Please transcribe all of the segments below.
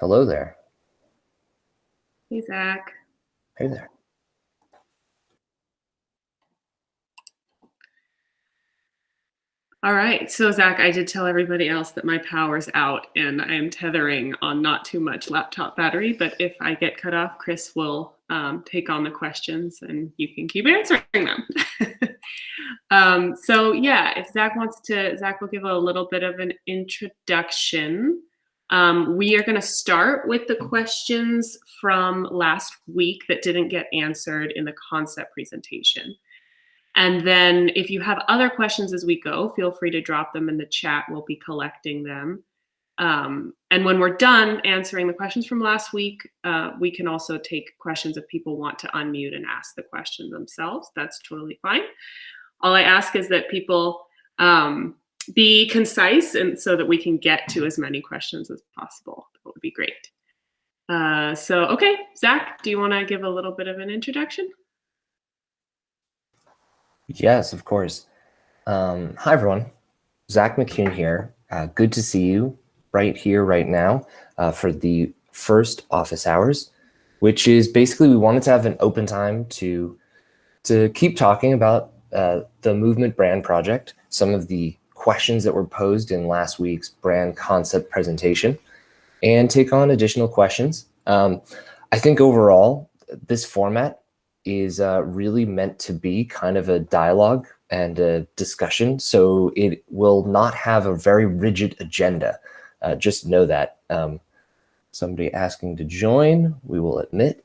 Hello there. Hey, Zach. Hey there. All right. So, Zach, I did tell everybody else that my power's out and I am tethering on not too much laptop battery. But if I get cut off, Chris will um, take on the questions and you can keep answering them. um, so, yeah, if Zach wants to, Zach will give a little bit of an introduction. Um, we are going to start with the questions from last week that didn't get answered in the concept presentation. And then if you have other questions as we go, feel free to drop them in the chat. We'll be collecting them. Um, and when we're done answering the questions from last week, uh, we can also take questions if people want to unmute and ask the question themselves. That's totally fine. All I ask is that people um, be concise and so that we can get to as many questions as possible. That would be great. Uh, so, okay, Zach, do you want to give a little bit of an introduction? Yes, of course. Um, hi, everyone. Zach McCune here. Uh, good to see you right here, right now, uh, for the first office hours, which is basically we wanted to have an open time to to keep talking about uh, the movement brand project, some of the questions that were posed in last week's brand concept presentation and take on additional questions. Um, I think overall, this format is uh, really meant to be kind of a dialogue and a discussion. So it will not have a very rigid agenda. Uh, just know that. Um, somebody asking to join, we will admit.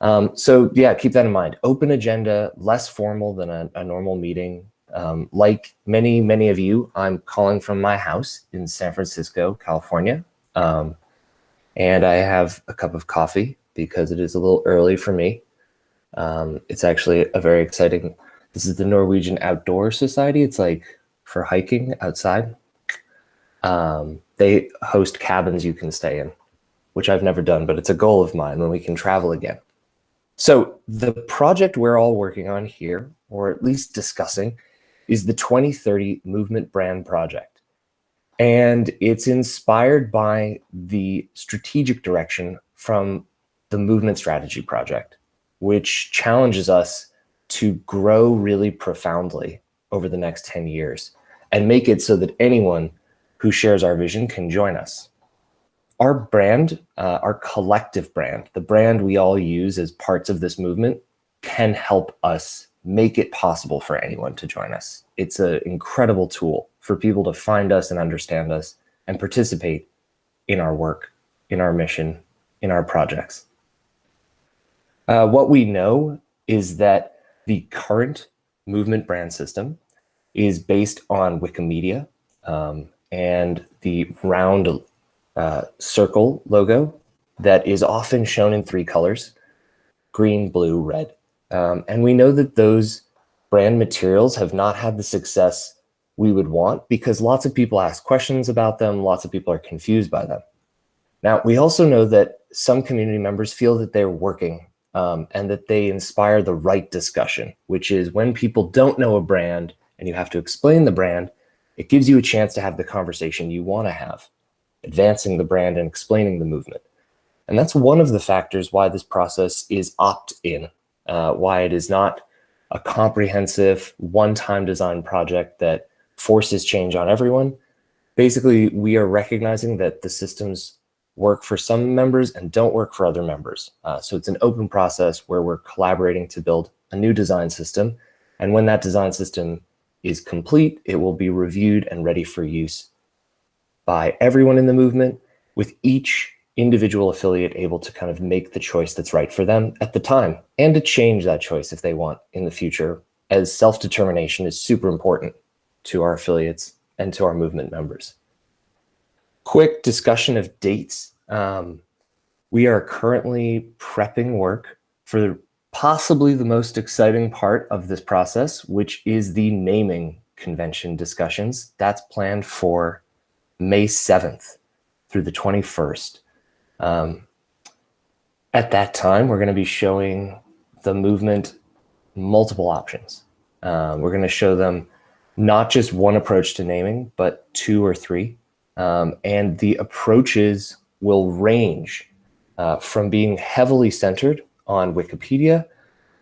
Um, so yeah, keep that in mind. Open agenda, less formal than a, a normal meeting. Um, like many, many of you, I'm calling from my house in San Francisco, California. Um, and I have a cup of coffee because it is a little early for me. Um, it's actually a very exciting, this is the Norwegian Outdoor Society. It's like for hiking outside. Um, they host cabins you can stay in, which I've never done, but it's a goal of mine when we can travel again. So the project we're all working on here, or at least discussing, is the 2030 Movement Brand Project. And it's inspired by the strategic direction from the Movement Strategy Project, which challenges us to grow really profoundly over the next 10 years and make it so that anyone who shares our vision can join us. Our brand, uh, our collective brand, the brand we all use as parts of this movement can help us make it possible for anyone to join us. It's an incredible tool for people to find us and understand us and participate in our work, in our mission, in our projects. Uh, what we know is that the current movement brand system is based on Wikimedia um, and the round uh, circle logo that is often shown in three colors, green, blue, red. Um, and we know that those brand materials have not had the success we would want because lots of people ask questions about them. Lots of people are confused by them. Now, we also know that some community members feel that they're working um, and that they inspire the right discussion, which is when people don't know a brand and you have to explain the brand, it gives you a chance to have the conversation you want to have, advancing the brand and explaining the movement. And that's one of the factors why this process is opt-in uh, why it is not a comprehensive one-time design project that forces change on everyone. Basically, we are recognizing that the systems work for some members and don't work for other members. Uh, so it's an open process where we're collaborating to build a new design system. And when that design system is complete, it will be reviewed and ready for use by everyone in the movement with each individual affiliate able to kind of make the choice that's right for them at the time and to change that choice if they want in the future as self-determination is super important to our affiliates and to our movement members. Quick discussion of dates. Um, we are currently prepping work for possibly the most exciting part of this process, which is the naming convention discussions. That's planned for May 7th through the 21st. Um, at that time, we're going to be showing the movement multiple options. Um, we're going to show them not just one approach to naming, but two or three. Um, and the approaches will range uh, from being heavily centered on Wikipedia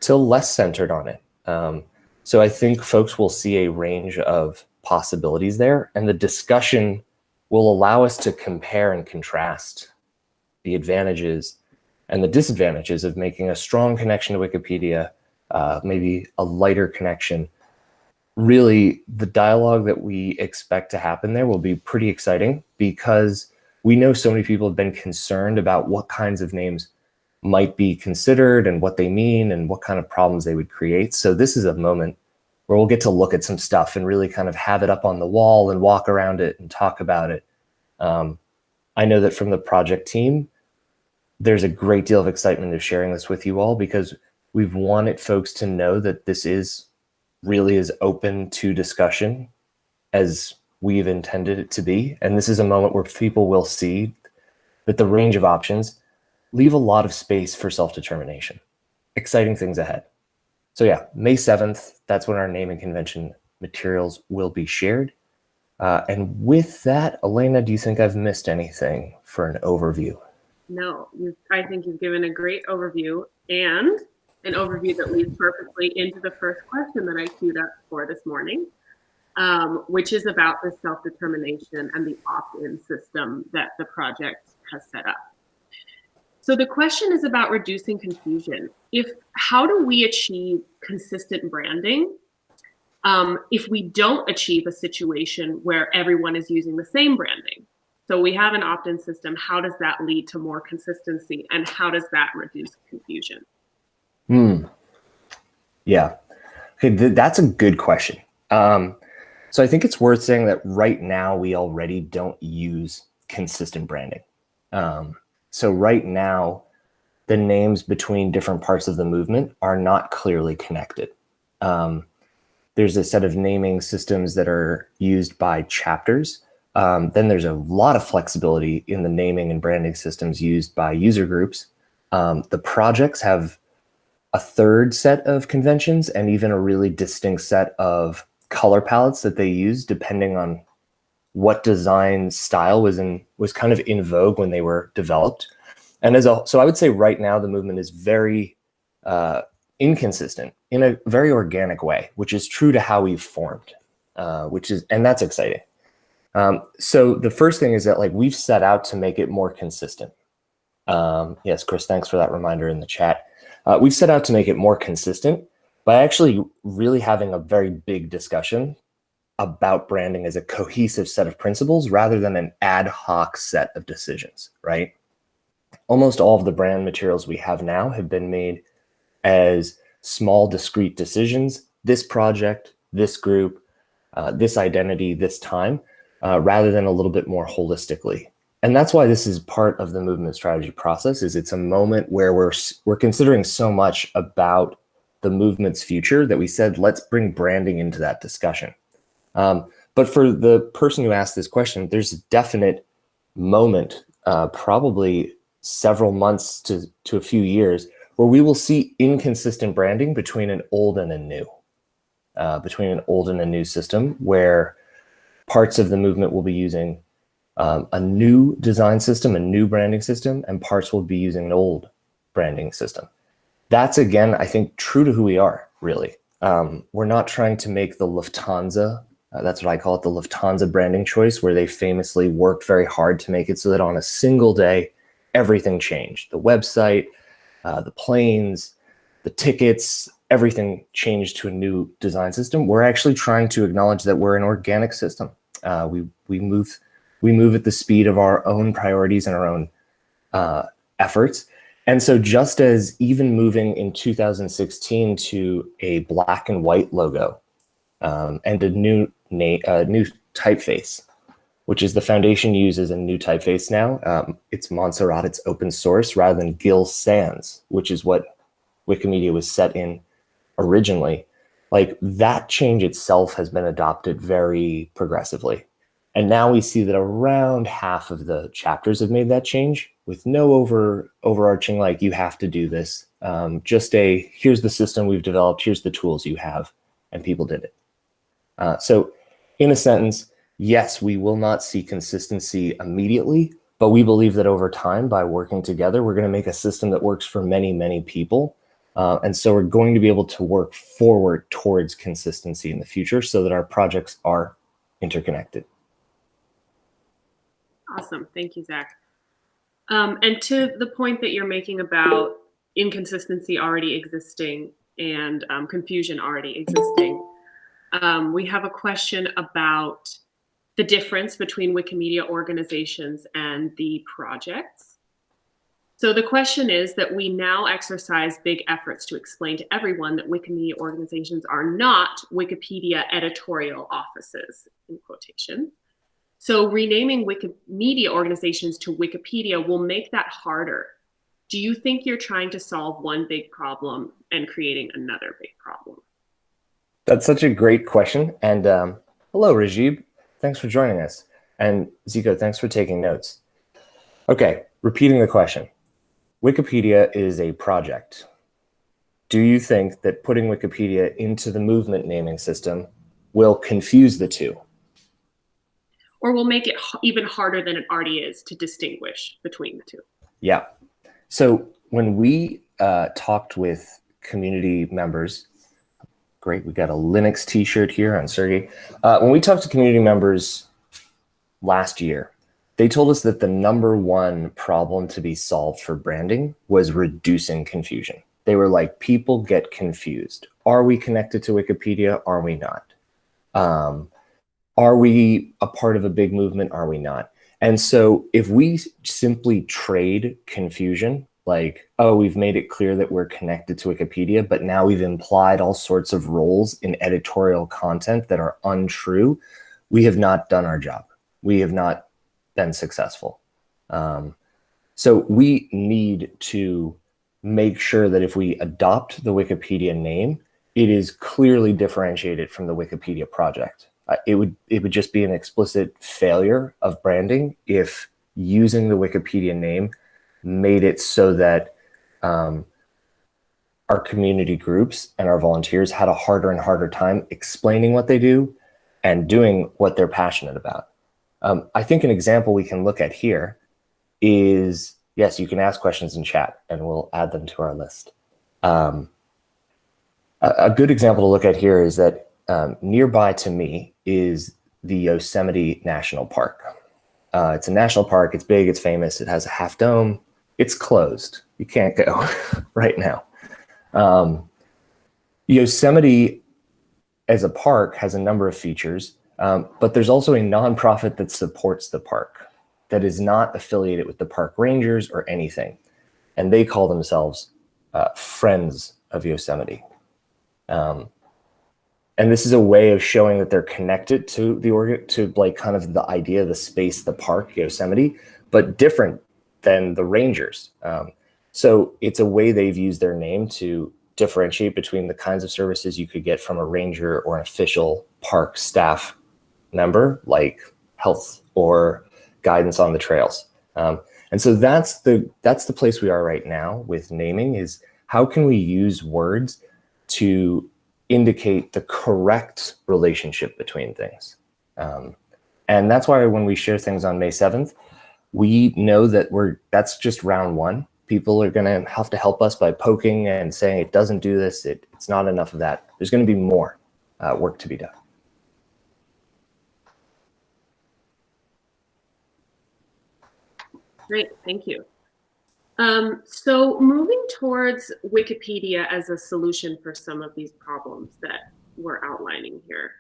to less centered on it. Um, so I think folks will see a range of possibilities there and the discussion will allow us to compare and contrast the advantages and the disadvantages of making a strong connection to Wikipedia, uh, maybe a lighter connection. Really, the dialogue that we expect to happen there will be pretty exciting because we know so many people have been concerned about what kinds of names might be considered and what they mean and what kind of problems they would create. So this is a moment where we'll get to look at some stuff and really kind of have it up on the wall and walk around it and talk about it. Um, I know that from the project team, there's a great deal of excitement of sharing this with you all because we've wanted folks to know that this is really as open to discussion as we've intended it to be. And this is a moment where people will see that the range of options leave a lot of space for self-determination. Exciting things ahead. So yeah, May 7th, that's when our naming convention materials will be shared. Uh, and with that, Elena, do you think I've missed anything for an overview? No, I think you've given a great overview and an overview that leads perfectly into the first question that I queued up for this morning, um, which is about the self-determination and the opt-in system that the project has set up. So the question is about reducing confusion. If how do we achieve consistent branding um, if we don't achieve a situation where everyone is using the same branding? So we have an opt-in system. How does that lead to more consistency and how does that reduce confusion? Hmm. Yeah. Okay, th that's a good question. Um, so I think it's worth saying that right now we already don't use consistent branding. Um, so right now, the names between different parts of the movement are not clearly connected. Um, there's a set of naming systems that are used by chapters. Um, then there's a lot of flexibility in the naming and branding systems used by user groups. Um, the projects have a third set of conventions and even a really distinct set of color palettes that they use depending on what design style was in was kind of in vogue when they were developed. And as a so I would say right now the movement is very uh, inconsistent in a very organic way, which is true to how we've formed, uh, which is and that's exciting. Um, so the first thing is that like we've set out to make it more consistent. Um, yes, Chris, thanks for that reminder in the chat. Uh, we've set out to make it more consistent by actually really having a very big discussion about branding as a cohesive set of principles rather than an ad hoc set of decisions, right? Almost all of the brand materials we have now have been made as small discrete decisions, this project, this group, uh, this identity, this time, uh, rather than a little bit more holistically. And that's why this is part of the movement strategy process is it's a moment where we're, we're considering so much about the movement's future that we said, let's bring branding into that discussion. Um, but for the person who asked this question, there's a definite moment, uh, probably several months to, to a few years, where we will see inconsistent branding between an old and a new, uh, between an old and a new system, where parts of the movement will be using um, a new design system, a new branding system, and parts will be using an old branding system. That's, again, I think, true to who we are, really. Um, we're not trying to make the Lufthansa uh, that's what I call it, the Lufthansa branding choice, where they famously worked very hard to make it so that on a single day, everything changed. The website, uh, the planes, the tickets, everything changed to a new design system. We're actually trying to acknowledge that we're an organic system. Uh, we, we, move, we move at the speed of our own priorities and our own uh, efforts. And so just as even moving in 2016 to a black and white logo um, and a new uh, new typeface, which is the foundation uses a new typeface now. Um, it's Montserrat, it's open source rather than Gill Sans, which is what Wikimedia was set in originally. Like that change itself has been adopted very progressively. And now we see that around half of the chapters have made that change with no over overarching like you have to do this. Um, just a here's the system we've developed, here's the tools you have, and people did it. Uh, so in a sentence, yes, we will not see consistency immediately, but we believe that over time, by working together, we're going to make a system that works for many, many people. Uh, and so we're going to be able to work forward towards consistency in the future so that our projects are interconnected. Awesome. Thank you, Zach. Um, and to the point that you're making about inconsistency already existing and um, confusion already existing, um, we have a question about the difference between Wikimedia organizations and the projects. So the question is that we now exercise big efforts to explain to everyone that Wikimedia organizations are not Wikipedia editorial offices, in quotation. So renaming Wikimedia organizations to Wikipedia will make that harder. Do you think you're trying to solve one big problem and creating another big problem? That's such a great question. And um, hello, Rajib. Thanks for joining us. And Zico, thanks for taking notes. Okay, repeating the question. Wikipedia is a project. Do you think that putting Wikipedia into the movement naming system will confuse the two? Or will make it even harder than it already is to distinguish between the two? Yeah. So when we uh, talked with community members, great, we got a Linux t-shirt here on Sergey. Uh, when we talked to community members last year, they told us that the number one problem to be solved for branding was reducing confusion. They were like, people get confused. Are we connected to Wikipedia? Are we not? Um, are we a part of a big movement? Are we not? And so if we simply trade confusion, like, oh, we've made it clear that we're connected to Wikipedia, but now we've implied all sorts of roles in editorial content that are untrue, we have not done our job. We have not been successful. Um, so we need to make sure that if we adopt the Wikipedia name, it is clearly differentiated from the Wikipedia project. Uh, it would it would just be an explicit failure of branding if using the Wikipedia name made it so that um, our community groups and our volunteers had a harder and harder time explaining what they do and doing what they're passionate about. Um, I think an example we can look at here is, yes, you can ask questions in chat and we'll add them to our list. Um, a, a, good example to look at here is that um, nearby to me is the Yosemite National Park. Uh, it's a national park, it's big, it's famous, it has a half dome, it's closed. You can't go right now. Um, Yosemite as a park has a number of features. Um, but there's also a nonprofit that supports the park that is not affiliated with the park rangers or anything. And they call themselves uh, Friends of Yosemite. Um, and this is a way of showing that they're connected to the organ to like kind of the idea the space, the park, Yosemite, but different than the rangers. Um, so it's a way they've used their name to differentiate between the kinds of services you could get from a ranger or an official park staff member, like health or guidance on the trails. Um, and so that's the that's the place we are right now with naming is how can we use words to indicate the correct relationship between things. Um, and that's why when we share things on May 7th, we know that we're that's just round one. People are going to have to help us by poking and saying it doesn't do this. It, it's not enough of that. There's going to be more uh, work to be done. Great, thank you. Um, so moving towards Wikipedia as a solution for some of these problems that we're outlining here.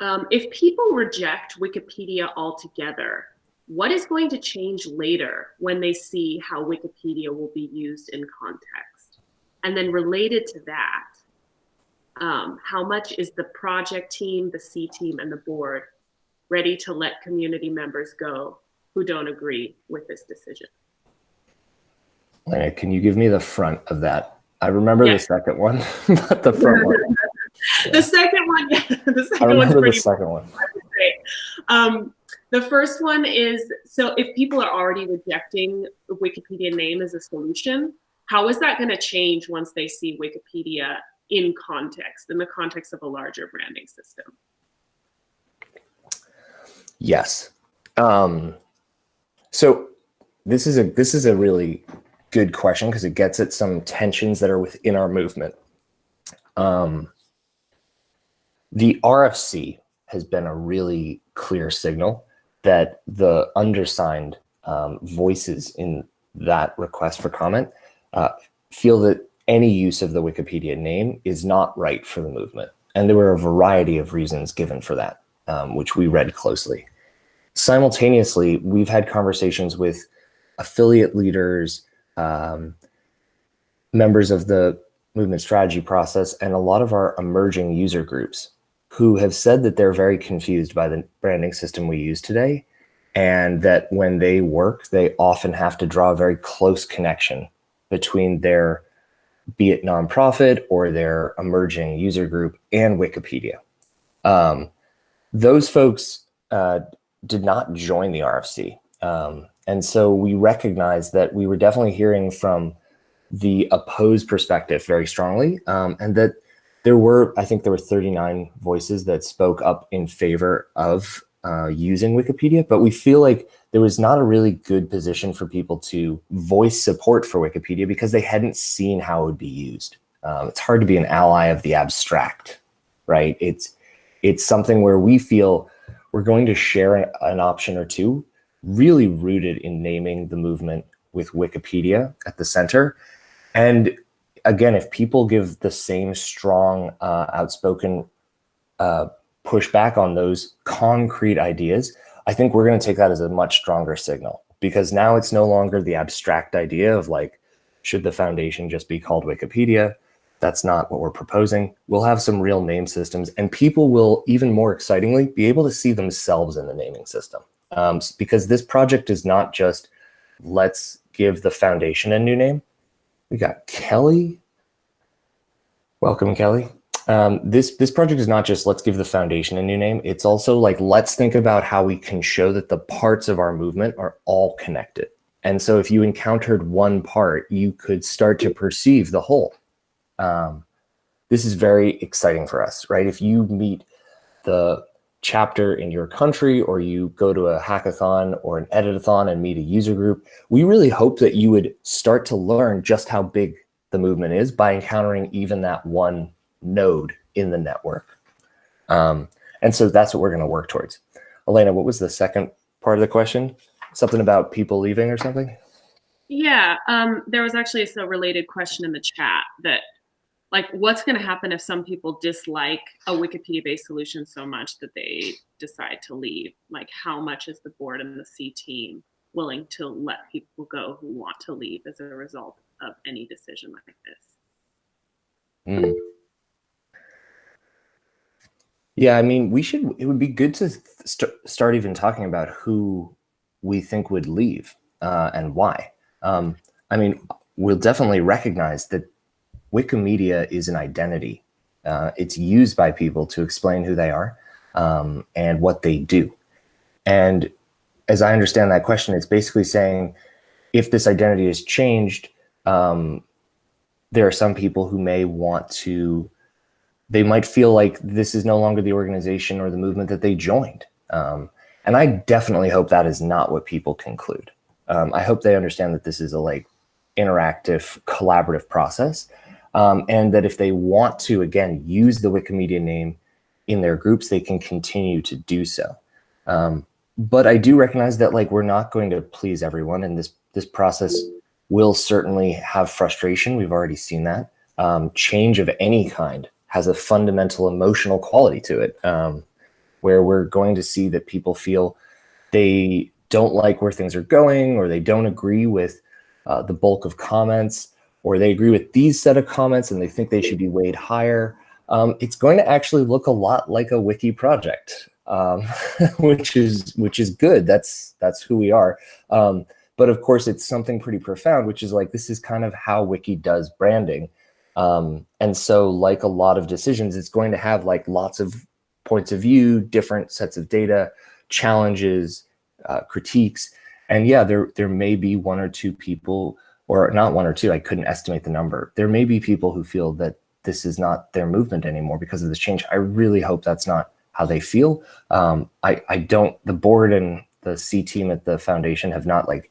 Um, if people reject Wikipedia altogether, what is going to change later when they see how Wikipedia will be used in context? And then related to that, um, how much is the project team, the C team, and the board ready to let community members go who don't agree with this decision. Lena, can you give me the front of that? I remember yeah. the second one, not the front one. Yeah. The second one, yeah, the second I remember the second one. Um, the first one is, so if people are already rejecting the Wikipedia name as a solution, how is that going to change once they see Wikipedia in context, in the context of a larger branding system? Yes. Um, so this is a this is a really good question because it gets at some tensions that are within our movement. Um, the RFC has been a really clear signal that the undersigned um, voices in that request for comment uh, feel that any use of the Wikipedia name is not right for the movement. And there were a variety of reasons given for that, um, which we read closely. Simultaneously, we've had conversations with affiliate leaders, um, members of the movement strategy process, and a lot of our emerging user groups who have said that they're very confused by the branding system we use today and that when they work, they often have to draw a very close connection between their, be it nonprofit or their emerging user group and Wikipedia. Um, those folks uh, did not join the RFC. Um, and so we recognized that we were definitely hearing from the opposed perspective very strongly um, and that there were, I think there were 39 voices that spoke up in favor of uh, using Wikipedia, but we feel like there was not a really good position for people to voice support for Wikipedia because they hadn't seen how it would be used. Um, it's hard to be an ally of the abstract, right? It's it's something where we feel we're going to share an, an option or two, really rooted in naming the movement with Wikipedia at the center. And again, if people give the same strong, uh, outspoken uh, push back on those concrete ideas, I think we're going to take that as a much stronger signal because now it's no longer the abstract idea of like, should the foundation just be called Wikipedia? That's not what we're proposing. We'll have some real name systems and people will even more excitingly be able to see themselves in the naming system. Um, because this project is not just let's give the foundation a new name. We got Kelly. Welcome, Kelly um, this this project is not just let's give the foundation a new name. It's also like let's think about how we can show that the parts of our movement are all connected. And so if you encountered one part, you could start to perceive the whole. Um, this is very exciting for us, right? If you meet the chapter in your country or you go to a hackathon or an editathon and meet a user group, we really hope that you would start to learn just how big the movement is by encountering even that one node in the network. Um, and so that's what we're going to work towards. Elena, what was the second part of the question? Something about people leaving or something? Yeah, um, there was actually a related question in the chat that like what's going to happen if some people dislike a Wikipedia based solution so much that they decide to leave? Like how much is the board and the C team willing to let people go who want to leave as a result of any decision like this? Mm. Yeah, I mean, we should, it would be good to st start even talking about who we think would leave uh, and why. Um, I mean, we'll definitely recognize that Wikimedia is an identity. Uh, it's used by people to explain who they are um, and what they do. And as I understand that question, it's basically saying if this identity is changed, um, there are some people who may want to they might feel like this is no longer the organization or the movement that they joined. Um, and I definitely hope that is not what people conclude. Um, I hope they understand that this is a like interactive, collaborative process. Um, and that if they want to, again, use the Wikimedia name in their groups, they can continue to do so. Um, but I do recognize that like we're not going to please everyone and this, this process will certainly have frustration. We've already seen that. Um, change of any kind has a fundamental emotional quality to it, um, where we're going to see that people feel they don't like where things are going, or they don't agree with uh, the bulk of comments, or they agree with these set of comments and they think they should be weighed higher. Um, it's going to actually look a lot like a wiki project, um, which is which is good. That's that's who we are. Um, but of course, it's something pretty profound, which is like this is kind of how wiki does branding. Um, and so like a lot of decisions, it's going to have like lots of points of view, different sets of data, challenges, uh, critiques. And yeah, there, there may be one or two people, or not one or two, I couldn't estimate the number. There may be people who feel that this is not their movement anymore because of this change. I really hope that's not how they feel. Um, I, I don't, the board and the C team at the foundation have not like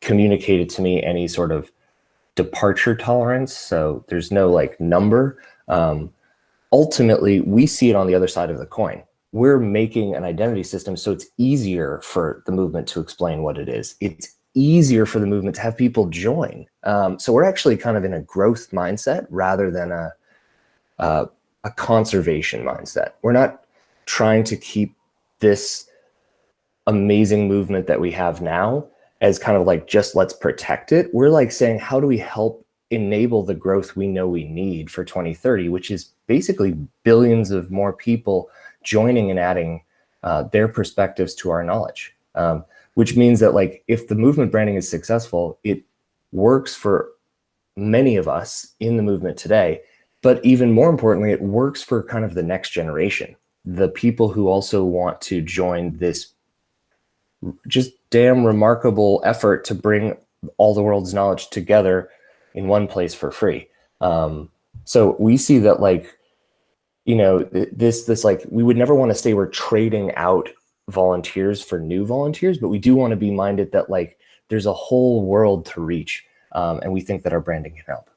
communicated to me any sort of departure tolerance. So there's no like number. Um, ultimately, we see it on the other side of the coin. We're making an identity system so it's easier for the movement to explain what it is. It's easier for the movement to have people join. Um, so we're actually kind of in a growth mindset rather than a, a, a conservation mindset. We're not trying to keep this amazing movement that we have now as kind of like just let's protect it. We're like saying, how do we help enable the growth we know we need for 2030, which is basically billions of more people joining and adding uh, their perspectives to our knowledge. Um, which means that like if the movement branding is successful, it works for many of us in the movement today. But even more importantly, it works for kind of the next generation, the people who also want to join this just damn remarkable effort to bring all the world's knowledge together in one place for free. Um, so we see that like, you know, this, this like, we would never want to say we're trading out volunteers for new volunteers, but we do want to be minded that like there's a whole world to reach. Um, and we think that our branding can help.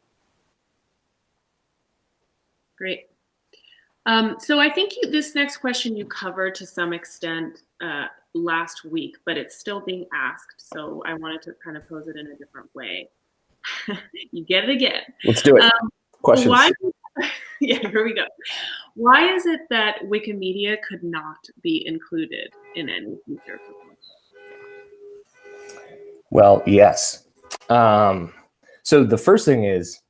Great. Um, so I think you, this next question you covered to some extent uh, last week, but it's still being asked. So I wanted to kind of pose it in a different way. you get it again. Let's do it. Um, Questions. Why, yeah, here we go. Why is it that Wikimedia could not be included in any future proposal? Well, yes. Um, so the first thing is,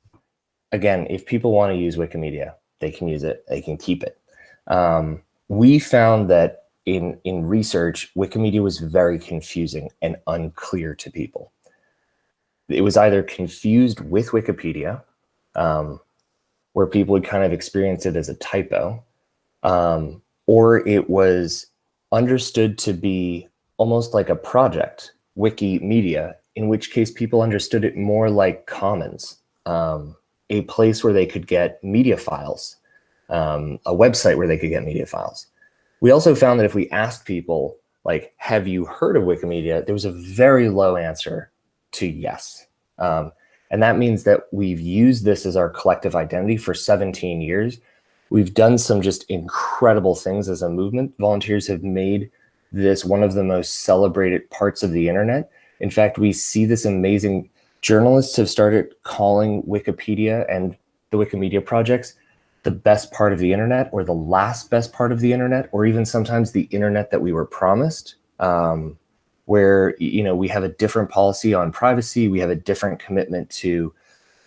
again, if people want to use Wikimedia, they can use it, they can keep it. Um, we found that in, in research, Wikimedia was very confusing and unclear to people. It was either confused with Wikipedia, um, where people would kind of experience it as a typo, um, or it was understood to be almost like a project, Wikimedia, in which case people understood it more like commons, um, a place where they could get media files, um, a website where they could get media files. We also found that if we asked people, like, have you heard of Wikimedia? There was a very low answer to yes. Um, and that means that we've used this as our collective identity for 17 years. We've done some just incredible things as a movement. Volunteers have made this one of the most celebrated parts of the internet. In fact, we see this amazing, journalists have started calling Wikipedia and the Wikimedia projects the best part of the internet or the last best part of the internet, or even sometimes the internet that we were promised. Um, where you know we have a different policy on privacy, we have a different commitment to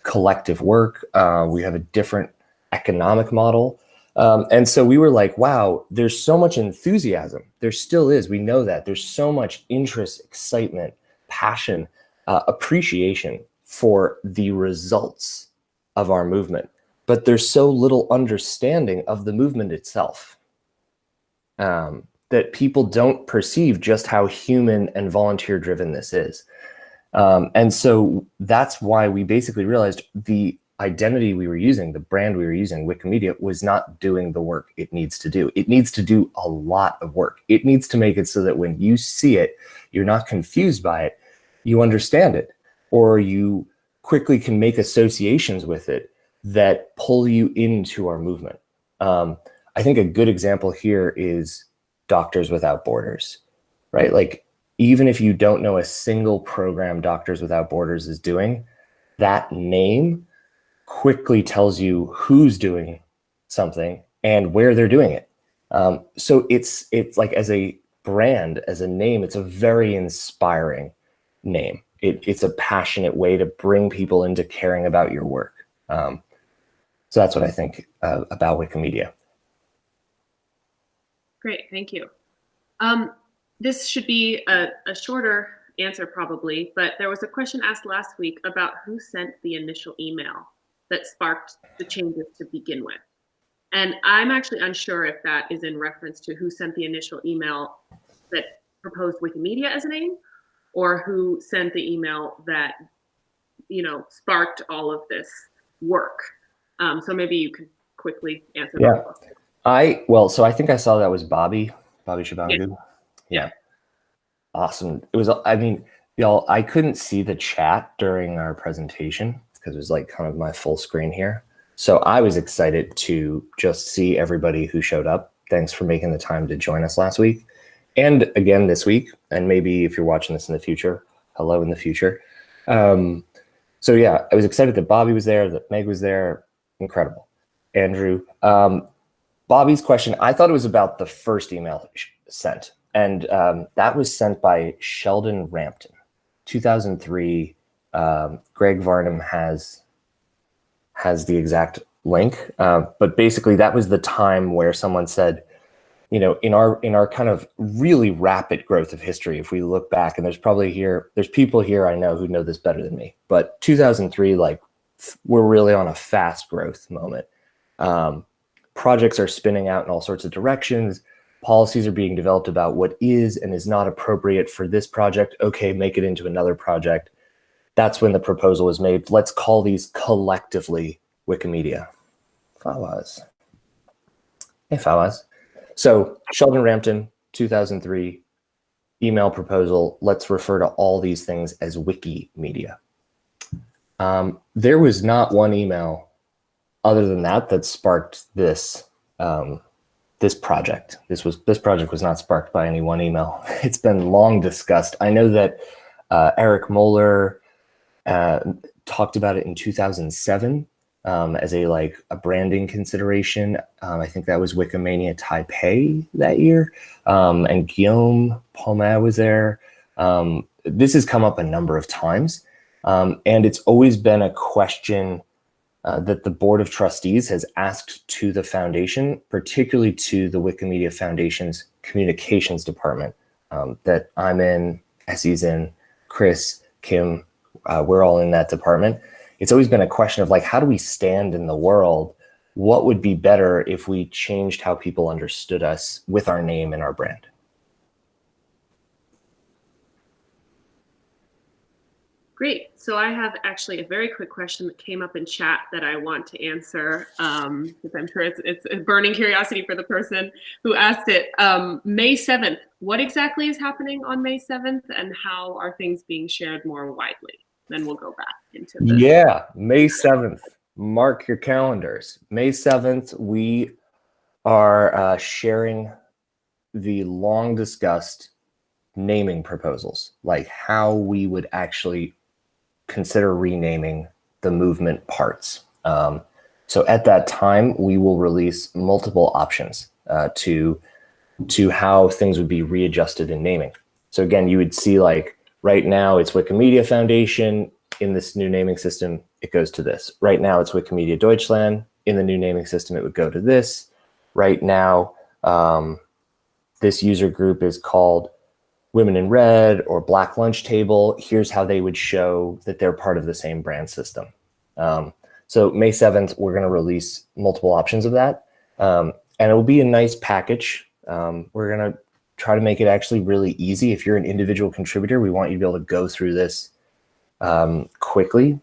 collective work, uh, we have a different economic model. Um, and so we were like, wow, there's so much enthusiasm. There still is. We know that. There's so much interest, excitement, passion, uh, appreciation for the results of our movement. But there's so little understanding of the movement itself. Um, that people don't perceive just how human and volunteer driven this is. Um, and so that's why we basically realized the identity we were using, the brand we were using, Wikimedia, was not doing the work it needs to do. It needs to do a lot of work. It needs to make it so that when you see it, you're not confused by it, you understand it, or you quickly can make associations with it that pull you into our movement. Um, I think a good example here is Doctors Without Borders, right? Like, even if you don't know a single program Doctors Without Borders is doing, that name quickly tells you who's doing something and where they're doing it. Um, so it's it's like as a brand, as a name, it's a very inspiring name. It, it's a passionate way to bring people into caring about your work. Um, so that's what I think uh, about Wikimedia. Great, thank you. Um, this should be a, a shorter answer probably, but there was a question asked last week about who sent the initial email that sparked the changes to begin with. And I'm actually unsure if that is in reference to who sent the initial email that proposed Wikimedia as a name or who sent the email that, you know, sparked all of this work. Um, so maybe you could quickly answer yeah. that. I well, so I think I saw that was Bobby, Bobby Shabangu. Yeah. yeah. Awesome. It was I mean, Y'all, I couldn't see the chat during our presentation because it was like kind of my full screen here. So I was excited to just see everybody who showed up. Thanks for making the time to join us last week and again this week. And maybe if you're watching this in the future, hello in the future. Um, so yeah, I was excited that Bobby was there, that Meg was there. Incredible. Andrew, um, Bobby's question, I thought it was about the first email sent. And um, that was sent by Sheldon Rampton, 2003. Um, Greg Varnum has has the exact link, uh, but basically that was the time where someone said, you know, in our in our kind of really rapid growth of history, if we look back, and there's probably here, there's people here I know who know this better than me, but 2003, like we're really on a fast growth moment. Um, projects are spinning out in all sorts of directions. Policies are being developed about what is and is not appropriate for this project. Okay, make it into another project. That's when the proposal was made. Let's call these collectively Wikimedia. Fawaz. Hey, Fawaz. So Sheldon Rampton, 2003, email proposal. Let's refer to all these things as Wikimedia. Um, there was not one email other than that that sparked this um, this project. This was this project was not sparked by any one email. It's been long discussed. I know that uh, Eric Moeller uh, talked about it in 2007 um, as a like a branding consideration. Um, I think that was Wikimania Taipei that year, um, and Guillaume Paumier was there. Um, this has come up a number of times, um, and it's always been a question uh, that the Board of Trustees has asked to the foundation, particularly to the Wikimedia Foundation's communications department um, that I'm in, Essie's in, Chris, Kim, uh, we're all in that department it's always been a question of like, how do we stand in the world? What would be better if we changed how people understood us with our name and our brand? Great. So I have actually a very quick question that came up in chat that I want to answer um, because I'm sure it's, it's a burning curiosity for the person who asked it. Um, May 7th, what exactly is happening on May 7th and how are things being shared more widely? Then we'll go back into the Yeah, May 7th. Mark your calendars. May 7th, we are uh, sharing the long discussed naming proposals, like how we would actually consider renaming the movement parts. Um, so at that time, we will release multiple options uh, to to how things would be readjusted in naming. So again, you would see like Right now it's Wikimedia Foundation. In this new naming system, it goes to this. Right now it's Wikimedia Deutschland. In the new naming system, it would go to this. Right now, um, this user group is called Women in Red or Black Lunch Table. Here's how they would show that they're part of the same brand system. Um, so May 7th, we're going to release multiple options of that. Um, and it will be a nice package. Um, we're going to try to make it actually really easy. If you're an individual contributor, we want you to be able to go through this um, quickly,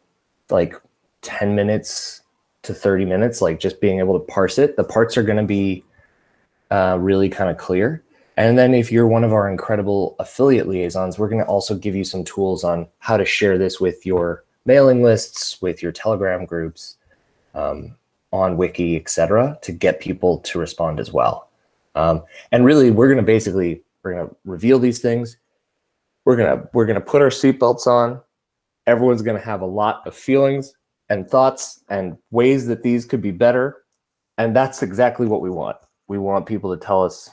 like 10 minutes to 30 minutes, like just being able to parse it. The parts are going to be uh, really kind of clear. And then if you're one of our incredible affiliate liaisons, we're going to also give you some tools on how to share this with your mailing lists, with your Telegram groups, um, on Wiki, etc., to get people to respond as well. Um, and really, we're going to basically we're going to reveal these things. We're going to we're going to put our seatbelts on. Everyone's going to have a lot of feelings and thoughts and ways that these could be better. And that's exactly what we want. We want people to tell us,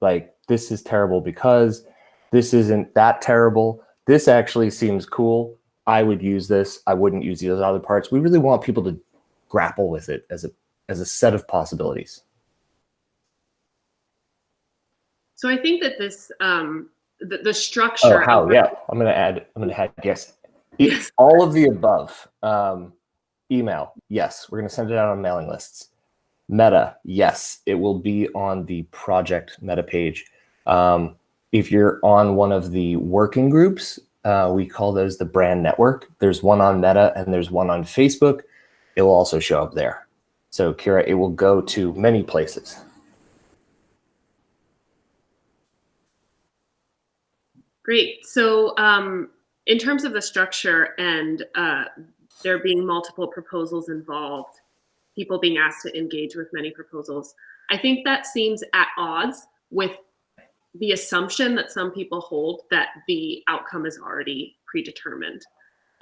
like, this is terrible because this isn't that terrible. This actually seems cool. I would use this. I wouldn't use these other parts. We really want people to grapple with it as a as a set of possibilities. So I think that this um, the, the structure. Oh, how? Yeah, I'm gonna add. I'm gonna add yes. yes. All of the above. Um, email. Yes, we're gonna send it out on mailing lists. Meta. Yes, it will be on the project meta page. Um, if you're on one of the working groups, uh, we call those the brand network. There's one on Meta and there's one on Facebook. It will also show up there. So Kira, it will go to many places. Great. So um, in terms of the structure and uh, there being multiple proposals involved, people being asked to engage with many proposals, I think that seems at odds with the assumption that some people hold that the outcome is already predetermined.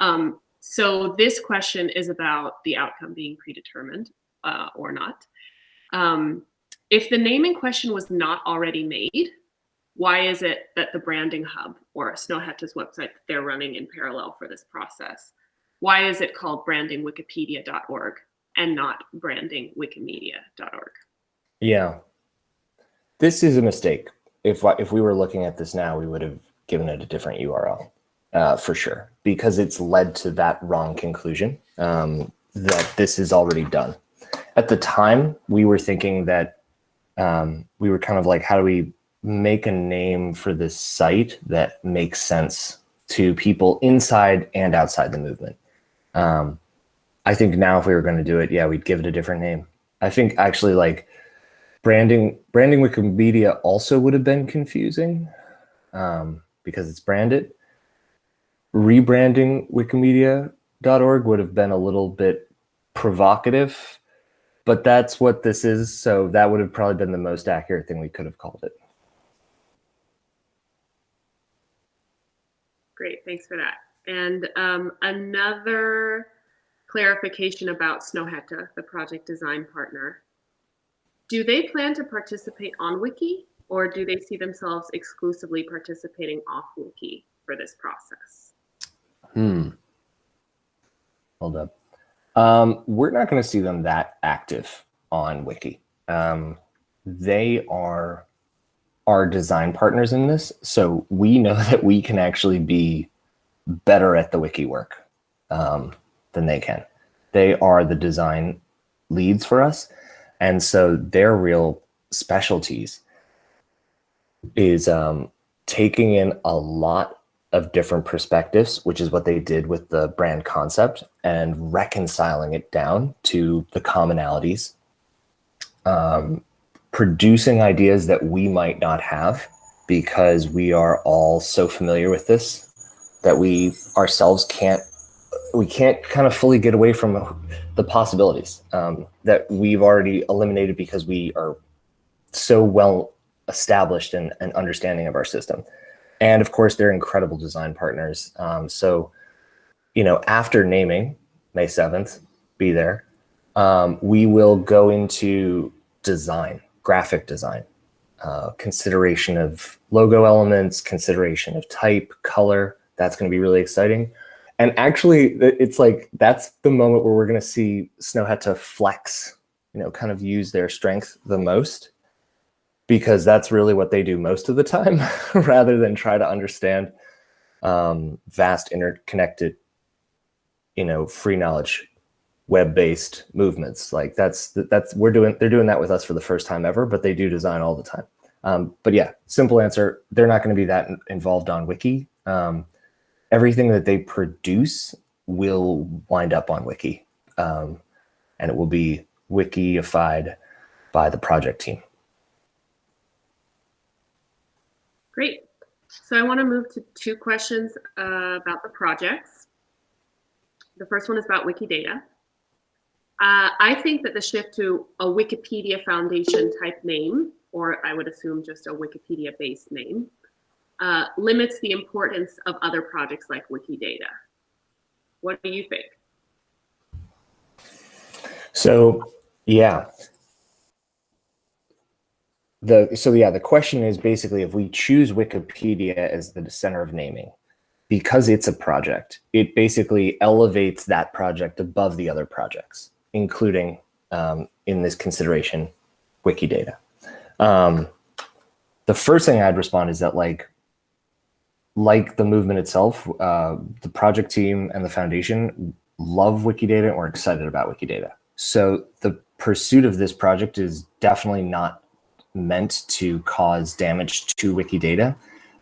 Um, so this question is about the outcome being predetermined uh, or not. Um, if the naming question was not already made, why is it that the branding hub or Snøhetta's website they're running in parallel for this process? Why is it called brandingwikipedia.org and not brandingwikimedia.org? Yeah, this is a mistake. If if we were looking at this now, we would have given it a different URL uh, for sure, because it's led to that wrong conclusion um, that this is already done. At the time, we were thinking that um, we were kind of like, how do we make a name for this site that makes sense to people inside and outside the movement? Um, I think now if we were going to do it, yeah, we'd give it a different name. I think actually like branding branding Wikimedia also would have been confusing um, because it's branded. Rebranding Wikimedia.org would have been a little bit provocative, but that's what this is. So that would have probably been the most accurate thing we could have called it. Great, thanks for that. And um, another clarification about Snøhetta, the project design partner. Do they plan to participate on Wiki or do they see themselves exclusively participating off Wiki for this process? Hmm. Hold up. Um, we're not going to see them that active on Wiki. Um, they are our design partners in this, so we know that we can actually be better at the Wiki work um, than they can. They are the design leads for us, and so their real specialties is um, taking in a lot of different perspectives, which is what they did with the brand concept and reconciling it down to the commonalities, um, producing ideas that we might not have because we are all so familiar with this that we ourselves can't we can't kind of fully get away from the possibilities um, that we've already eliminated because we are so well established and, and understanding of our system. And of course, they're incredible design partners. Um, so, you know, after naming May 7th, be there, um, we will go into design, graphic design, uh, consideration of logo elements, consideration of type, color. That's going to be really exciting. And actually, it's like that's the moment where we're going to see Snøhetta flex, you know, kind of use their strength the most because that's really what they do most of the time rather than try to understand um, vast interconnected, you know, free knowledge web-based movements. Like that's, that's, we're doing, they're doing that with us for the first time ever, but they do design all the time. Um, but yeah, simple answer, they're not going to be that involved on Wiki. Um, everything that they produce will wind up on Wiki. Um, and it will be Wikiified by the project team. Great. So I want to move to two questions uh, about the projects. The first one is about Wikidata. Uh, I think that the shift to a Wikipedia Foundation type name, or I would assume just a Wikipedia based name, uh, limits the importance of other projects like Wikidata. What do you think? So, yeah, the so yeah, the question is basically if we choose Wikipedia as the center of naming, because it's a project, it basically elevates that project above the other projects, including um, in this consideration, Wikidata. Um, the first thing I'd respond is that like, like the movement itself, uh, the project team and the foundation love Wikidata and we're excited about Wikidata. So the pursuit of this project is definitely not meant to cause damage to Wikidata.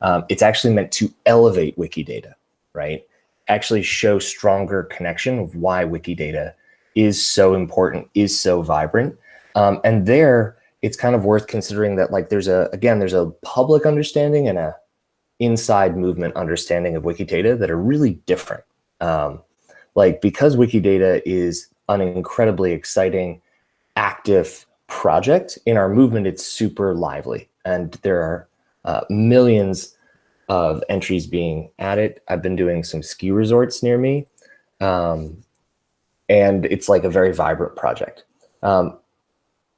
Um, it's actually meant to elevate Wikidata, right? Actually show stronger connection of why Wikidata is so important, is so vibrant. Um, and there, it's kind of worth considering that like there's a, again, there's a public understanding and a inside movement understanding of Wikidata that are really different. Um, like because Wikidata is an incredibly exciting, active project in our movement, it's super lively and there are uh, millions of entries being added. I've been doing some ski resorts near me um, and it's like a very vibrant project. Um,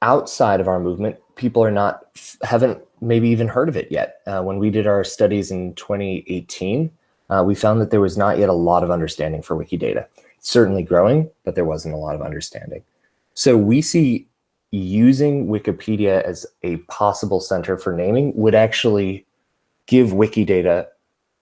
outside of our movement, people are not, haven't maybe even heard of it yet. Uh, when we did our studies in 2018, uh, we found that there was not yet a lot of understanding for Wikidata. It's certainly growing, but there wasn't a lot of understanding. So we see using Wikipedia as a possible center for naming would actually give Wikidata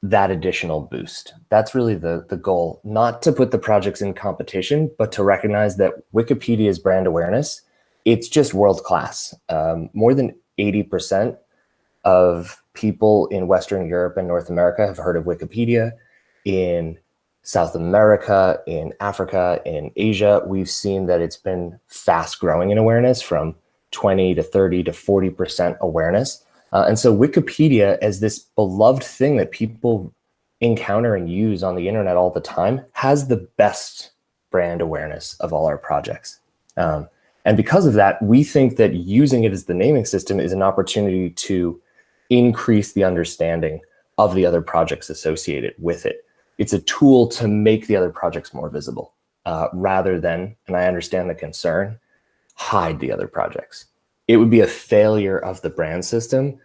that additional boost. That's really the, the goal, not to put the projects in competition, but to recognize that Wikipedia's brand awareness, it's just world-class. Um, more than 80% of people in Western Europe and North America have heard of Wikipedia. In South America, in Africa, in Asia, we've seen that it's been fast growing in awareness from 20 to 30 to 40% awareness. Uh, and so Wikipedia as this beloved thing that people encounter and use on the internet all the time has the best brand awareness of all our projects. Um, and because of that, we think that using it as the naming system is an opportunity to increase the understanding of the other projects associated with it. It's a tool to make the other projects more visible uh, rather than, and I understand the concern, hide the other projects. It would be a failure of the brand system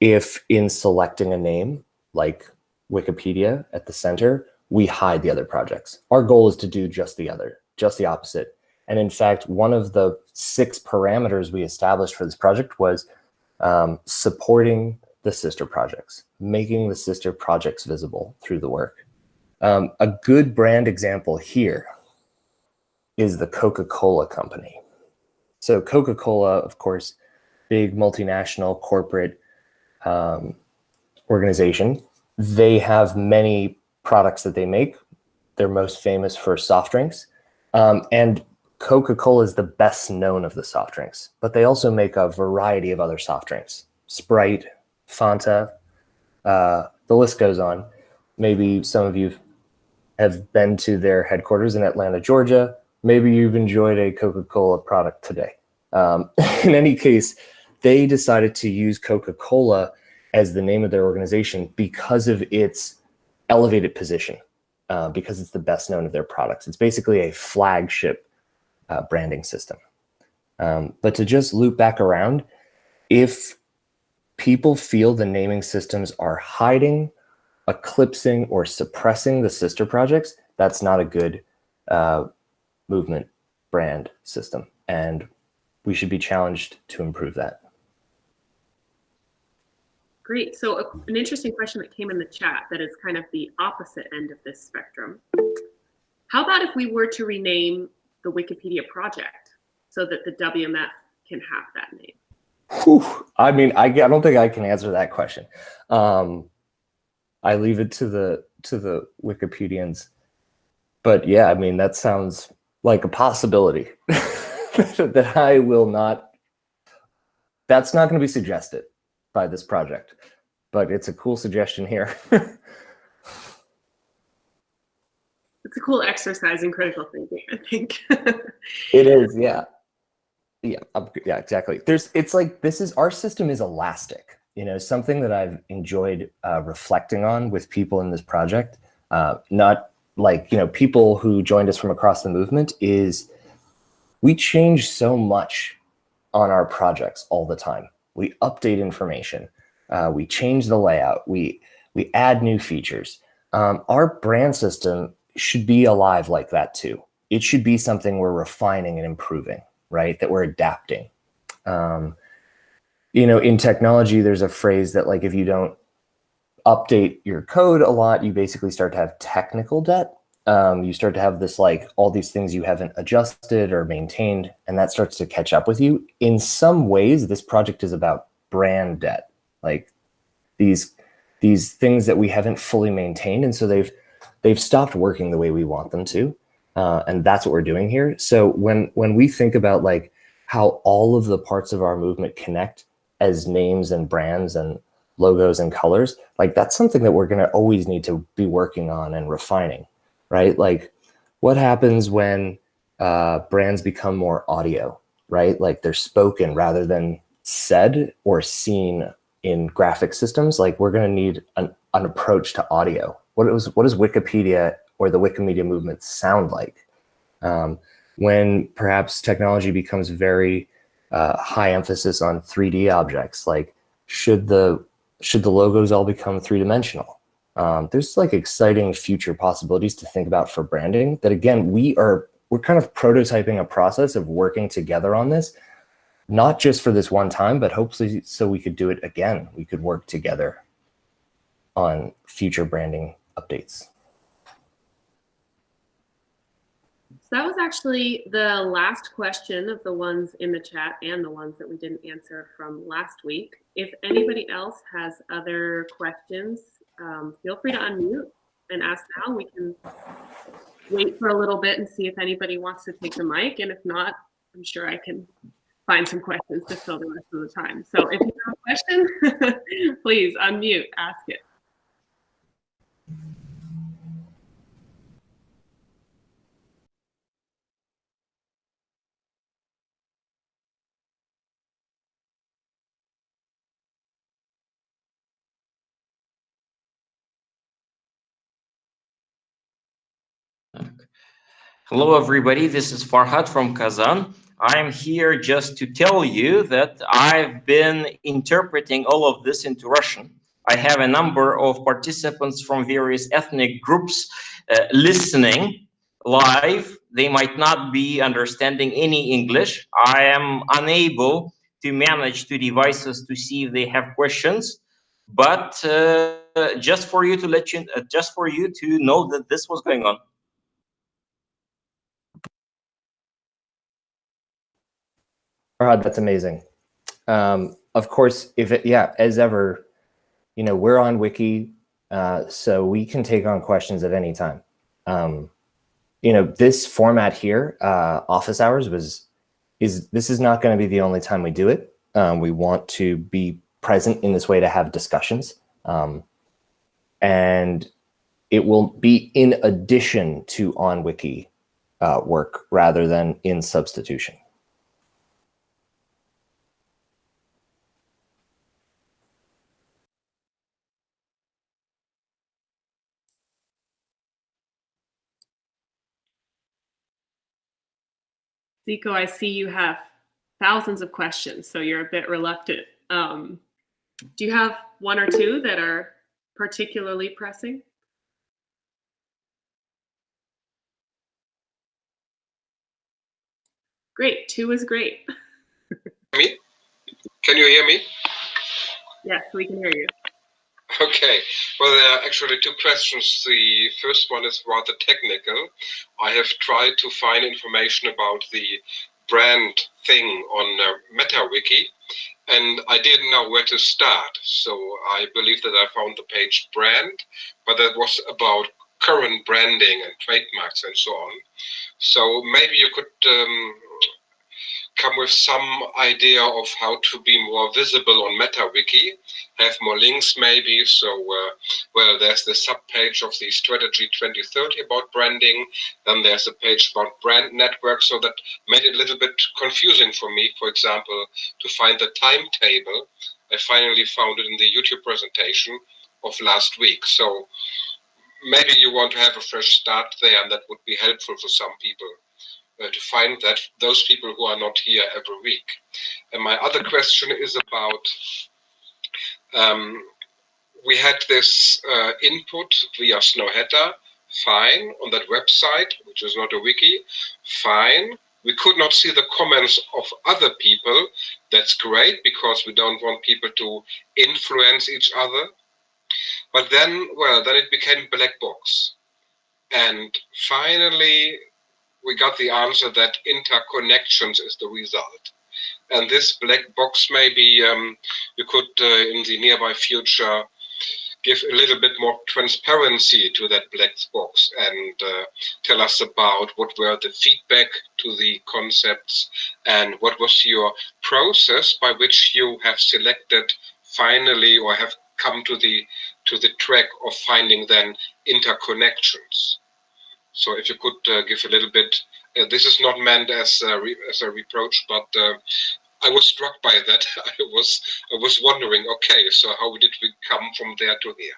if in selecting a name like Wikipedia at the center, we hide the other projects. Our goal is to do just the other, just the opposite. And in fact, one of the six parameters we established for this project was um, supporting the sister projects, making the sister projects visible through the work. Um, a good brand example here is the Coca-Cola company. So Coca-Cola, of course, big multinational corporate um, organization. They have many products that they make. They're most famous for soft drinks. Um, and Coca-Cola is the best known of the soft drinks, but they also make a variety of other soft drinks. Sprite, Fanta, uh, the list goes on. Maybe some of you have been to their headquarters in Atlanta, Georgia. Maybe you've enjoyed a Coca-Cola product today. Um, in any case, they decided to use Coca-Cola as the name of their organization because of its elevated position, uh, because it's the best known of their products. It's basically a flagship uh, branding system. Um, but to just loop back around, if people feel the naming systems are hiding, eclipsing, or suppressing the sister projects, that's not a good uh, movement brand system. And we should be challenged to improve that. Great. So a, an interesting question that came in the chat that is kind of the opposite end of this spectrum. How about if we were to rename the Wikipedia project so that the WMF can have that name? Whew. I mean, I, I don't think I can answer that question. Um, I leave it to the to the Wikipedians. But yeah, I mean, that sounds like a possibility that I will not. That's not going to be suggested by this project, but it's a cool suggestion here. it's a cool exercise in critical thinking, I think. it is, yeah. Yeah, yeah, exactly. There's, it's like, this is, our system is elastic. You know, something that I've enjoyed uh, reflecting on with people in this project, uh, not like, you know, people who joined us from across the movement is we change so much on our projects all the time. We update information. Uh, we change the layout. We, we add new features. Um, our brand system should be alive like that too. It should be something we're refining and improving, right? That we're adapting. Um, you know, in technology, there's a phrase that like if you don't update your code a lot, you basically start to have technical debt. Um, you start to have this like all these things you haven't adjusted or maintained, and that starts to catch up with you. In some ways, this project is about brand debt, like these these things that we haven't fully maintained, and so they've they've stopped working the way we want them to. Uh, and that's what we're doing here. So when, when we think about like how all of the parts of our movement connect as names and brands and logos and colors, like that's something that we're going to always need to be working on and refining, right? Like what happens when uh, brands become more audio, right? Like they're spoken rather than said or seen in graphic systems. Like we're going to need an, an approach to audio. What is what does Wikipedia or the Wikimedia movement sound like? Um, when perhaps technology becomes very uh, high emphasis on 3D objects, like should the should the logos all become three dimensional? Um, there's like exciting future possibilities to think about for branding that again, we are we're kind of prototyping a process of working together on this, not just for this one time, but hopefully so we could do it again. We could work together on future branding updates. So that was actually the last question of the ones in the chat and the ones that we didn't answer from last week. If anybody else has other questions, um, feel free to unmute and ask now. We can wait for a little bit and see if anybody wants to take the mic. And if not, I'm sure I can find some questions to fill the rest of the time. So if you have a question, please unmute, ask it. Hello, everybody. This is Farhad from Kazan. I'm here just to tell you that I've been interpreting all of this into Russian. I have a number of participants from various ethnic groups uh, listening live. They might not be understanding any English. I am unable to manage two devices to see if they have questions. But uh, just for you to let you, uh, just for you to know that this was going on. Farhad, that's amazing. Um, of course, if it, yeah, as ever, you know, we're on Wiki, uh, so we can take on questions at any time. Um, you know, this format here, uh, office hours was, is this is not going to be the only time we do it. Um, we want to be present in this way to have discussions. Um, and it will be in addition to on Wiki uh, work rather than in substitution. Ziko, I see you have thousands of questions, so you're a bit reluctant. Um, do you have one or two that are particularly pressing? Great, two is great. me? Can you hear me? Yes, we can hear you. Okay, well, there are actually two questions. The first one is rather technical. I have tried to find information about the brand thing on uh, MetaWiki, and I didn't know where to start. So I believe that I found the page brand, but that was about current branding and trademarks and so on. So maybe you could um, come with some idea of how to be more visible on MetaWiki, have more links maybe. So, uh, well, there's the sub-page of the Strategy 2030 about branding. Then there's a page about brand network. So that made it a little bit confusing for me, for example, to find the timetable. I finally found it in the YouTube presentation of last week. So maybe you want to have a fresh start there and that would be helpful for some people uh, to find that those people who are not here every week. And my other question is about um, we had this uh, input via Snøhetta, fine, on that website, which is not a wiki, fine. We could not see the comments of other people. That's great because we don't want people to influence each other. But then, well, then it became black box. And finally, we got the answer that interconnections is the result. And this black box maybe um, you could, uh, in the nearby future, give a little bit more transparency to that black box and uh, tell us about what were the feedback to the concepts and what was your process by which you have selected finally or have come to the to the track of finding then interconnections. So if you could uh, give a little bit, uh, this is not meant as a, as a reproach, but uh, I was struck by that. I was I was wondering, okay, so how did we come from there to here?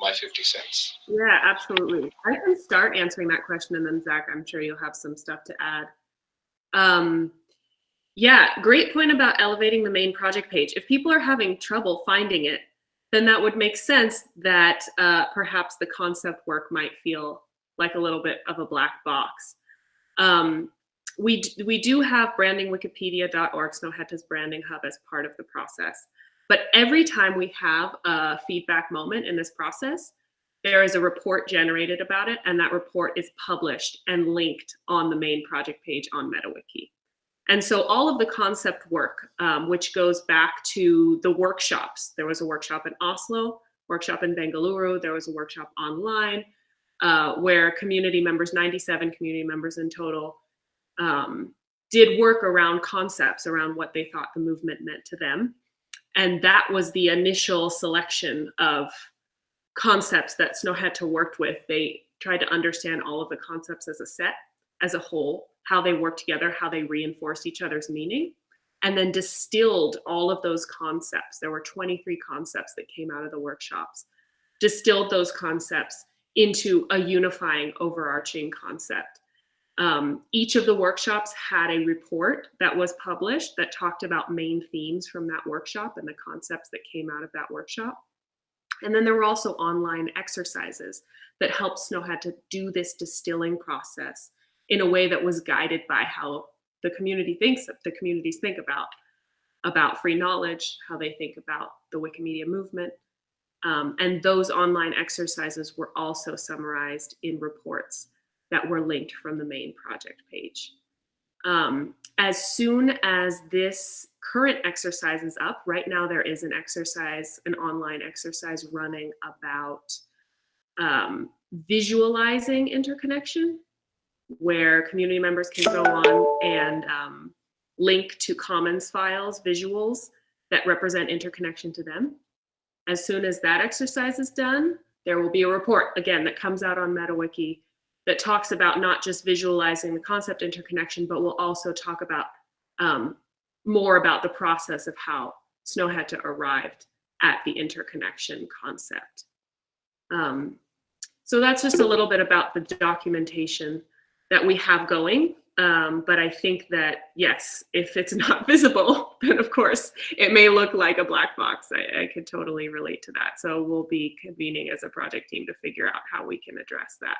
My 50 cents. Yeah, absolutely. I can start answering that question and then Zach, I'm sure you'll have some stuff to add. Um, yeah, great point about elevating the main project page. If people are having trouble finding it, then that would make sense that uh, perhaps the concept work might feel like a little bit of a black box. Um, we, we do have brandingwikipedia.org, Snøhetta's branding hub as part of the process. But every time we have a feedback moment in this process, there is a report generated about it, and that report is published and linked on the main project page on MetaWiki. And so all of the concept work, um, which goes back to the workshops, there was a workshop in Oslo, workshop in Bengaluru, there was a workshop online, uh, where community members, 97 community members in total, um, did work around concepts, around what they thought the movement meant to them. And that was the initial selection of concepts that Snøhetta worked with. They tried to understand all of the concepts as a set, as a whole, how they work together, how they reinforce each other's meaning, and then distilled all of those concepts. There were 23 concepts that came out of the workshops, distilled those concepts into a unifying overarching concept. Um, each of the workshops had a report that was published that talked about main themes from that workshop and the concepts that came out of that workshop. And then there were also online exercises that helped Snøhetta to do this distilling process in a way that was guided by how the community thinks, the communities think about, about free knowledge, how they think about the Wikimedia movement. Um, and those online exercises were also summarized in reports that were linked from the main project page. Um, as soon as this current exercise is up, right now there is an exercise, an online exercise running about um, visualizing interconnection, where community members can go on and um, link to commons files, visuals that represent interconnection to them. As soon as that exercise is done, there will be a report, again, that comes out on MetaWiki that talks about not just visualizing the concept interconnection, but we'll also talk about um, more about the process of how Snøhetta arrived at the interconnection concept. Um, so that's just a little bit about the documentation that we have going. Um, but I think that, yes, if it's not visible, then of course it may look like a black box. I, I could totally relate to that. So we'll be convening as a project team to figure out how we can address that.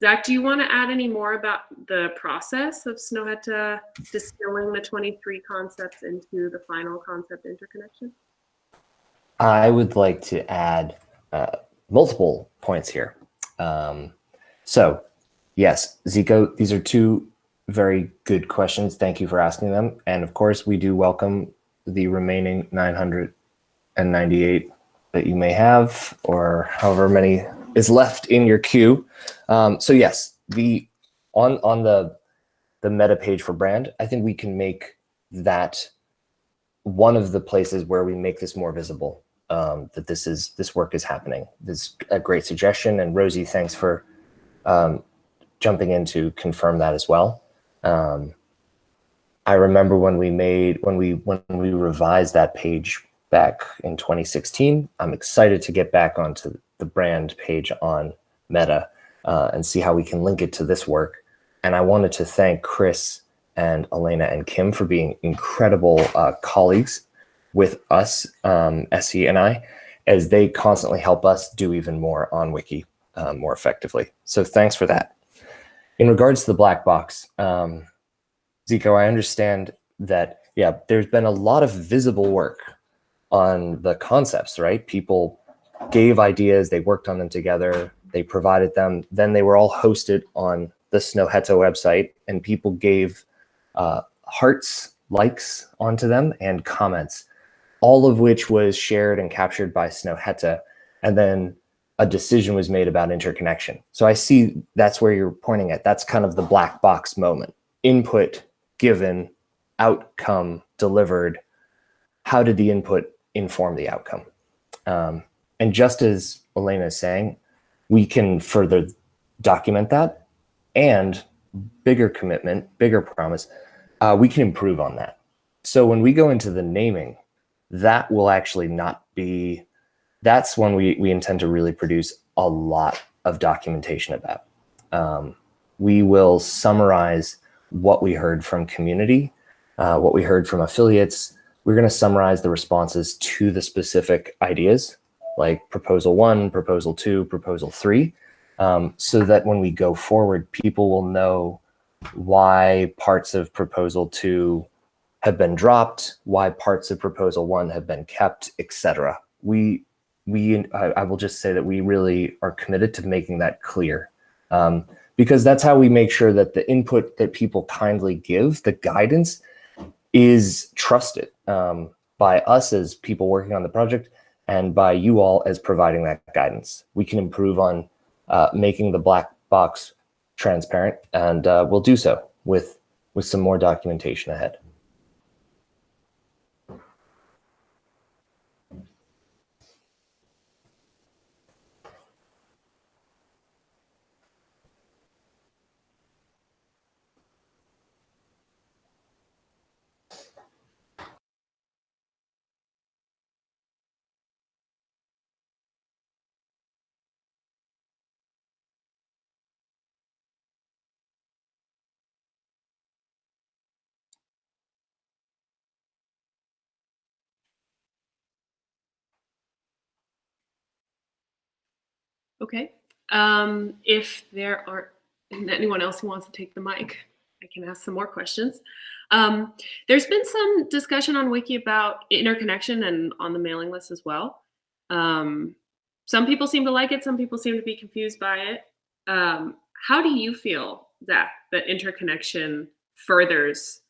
Zach, do you want to add any more about the process of Snøhetta distilling the 23 concepts into the final concept interconnection? I would like to add uh, multiple points here. Um, so, yes, Ziko, these are two very good questions. Thank you for asking them. And of course, we do welcome the remaining 998 that you may have, or however many is left in your queue. Um, so yes, the on on the the meta page for brand, I think we can make that one of the places where we make this more visible. Um, that this is this work is happening. This is a great suggestion, and Rosie, thanks for um, jumping in to confirm that as well. Um, I remember when we made when we when we revised that page back in 2016. I'm excited to get back onto the brand page on Meta uh, and see how we can link it to this work. And I wanted to thank Chris and Elena and Kim for being incredible uh, colleagues with us, um, SE and I, as they constantly help us do even more on Wiki uh, more effectively. So thanks for that. In regards to the black box, um, Ziko, I understand that, yeah, there's been a lot of visible work on the concepts, right? People gave ideas, they worked on them together, they provided them, then they were all hosted on the Snøhetta website and people gave uh, hearts, likes onto them and comments, all of which was shared and captured by Snøhetta. And then a decision was made about interconnection. So I see that's where you're pointing at. That's kind of the black box moment. Input given, outcome delivered. How did the input inform the outcome? Um, and just as Elena is saying, we can further document that and bigger commitment, bigger promise, uh, we can improve on that. So when we go into the naming, that will actually not be, that's when we, we intend to really produce a lot of documentation about. Um, we will summarize what we heard from community, uh, what we heard from affiliates. We're going to summarize the responses to the specific ideas like proposal one, proposal two, proposal three, um, so that when we go forward, people will know why parts of proposal two have been dropped, why parts of proposal one have been kept, etc. We, we, I, I, will just say that we really are committed to making that clear. Um, because that's how we make sure that the input that people kindly give, the guidance, is trusted um, by us as people working on the project and by you all as providing that guidance. We can improve on uh, making the black box transparent, and uh, we'll do so with, with some more documentation ahead. Okay. Um, if there are anyone else who wants to take the mic, I can ask some more questions. Um, there's been some discussion on Wiki about interconnection and on the mailing list as well. Um, some people seem to like it. Some people seem to be confused by it. Um, how do you feel that that interconnection furthers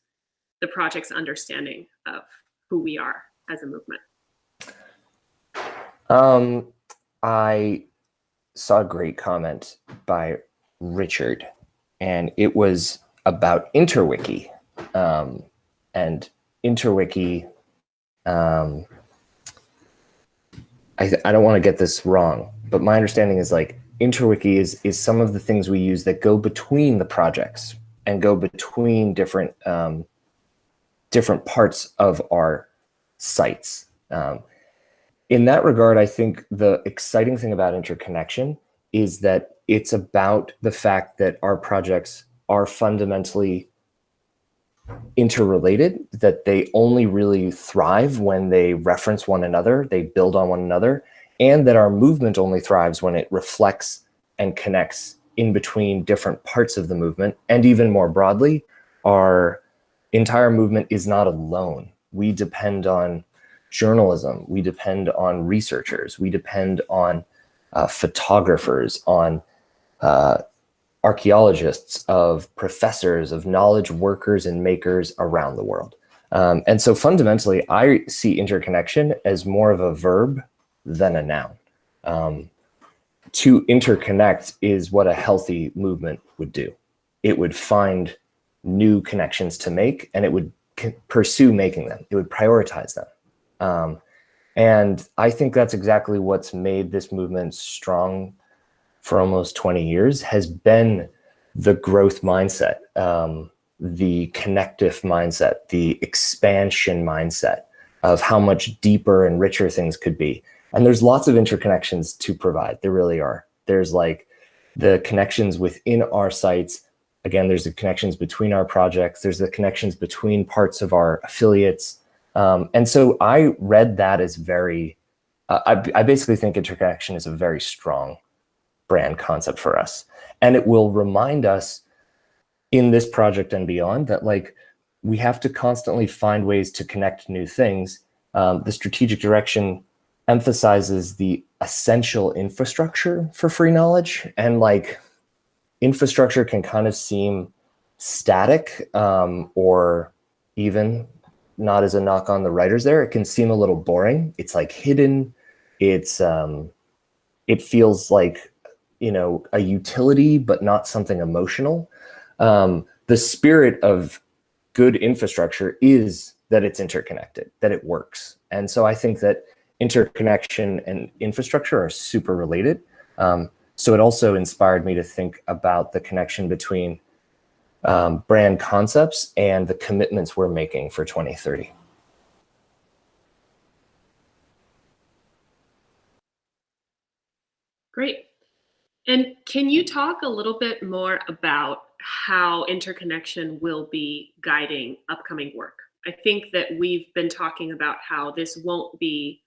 the project's understanding of who we are as a movement? Um, I saw a great comment by Richard, and it was about InterWiki. Um, and InterWiki, um, I, I don't want to get this wrong, but my understanding is like InterWiki is, is some of the things we use that go between the projects and go between different, um, different parts of our sites. Um, in that regard, I think the exciting thing about interconnection is that it's about the fact that our projects are fundamentally interrelated, that they only really thrive when they reference one another, they build on one another, and that our movement only thrives when it reflects and connects in between different parts of the movement. And even more broadly, our entire movement is not alone. We depend on journalism, we depend on researchers, we depend on uh, photographers, on uh, archaeologists, of professors, of knowledge workers and makers around the world. Um, and so fundamentally, I see interconnection as more of a verb than a noun. Um, to interconnect is what a healthy movement would do. It would find new connections to make and it would pursue making them. It would prioritize them. Um, and I think that's exactly what's made this movement strong for almost 20 years has been the growth mindset, um, the connective mindset, the expansion mindset of how much deeper and richer things could be. And there's lots of interconnections to provide. There really are. There's like the connections within our sites. Again, there's the connections between our projects. There's the connections between parts of our affiliates. Um, and so I read that as very, uh, I, I basically think interconnection is a very strong brand concept for us. And it will remind us in this project and beyond that like we have to constantly find ways to connect new things. Um, the strategic direction emphasizes the essential infrastructure for free knowledge and like infrastructure can kind of seem static um, or even not as a knock on the writers there. It can seem a little boring. It's like hidden. It's um, it feels like you know a utility, but not something emotional. Um, the spirit of good infrastructure is that it's interconnected, that it works. And so I think that interconnection and infrastructure are super related. Um, so it also inspired me to think about the connection between um, brand concepts and the commitments we're making for 2030. Great. And can you talk a little bit more about how interconnection will be guiding upcoming work? I think that we've been talking about how this won't be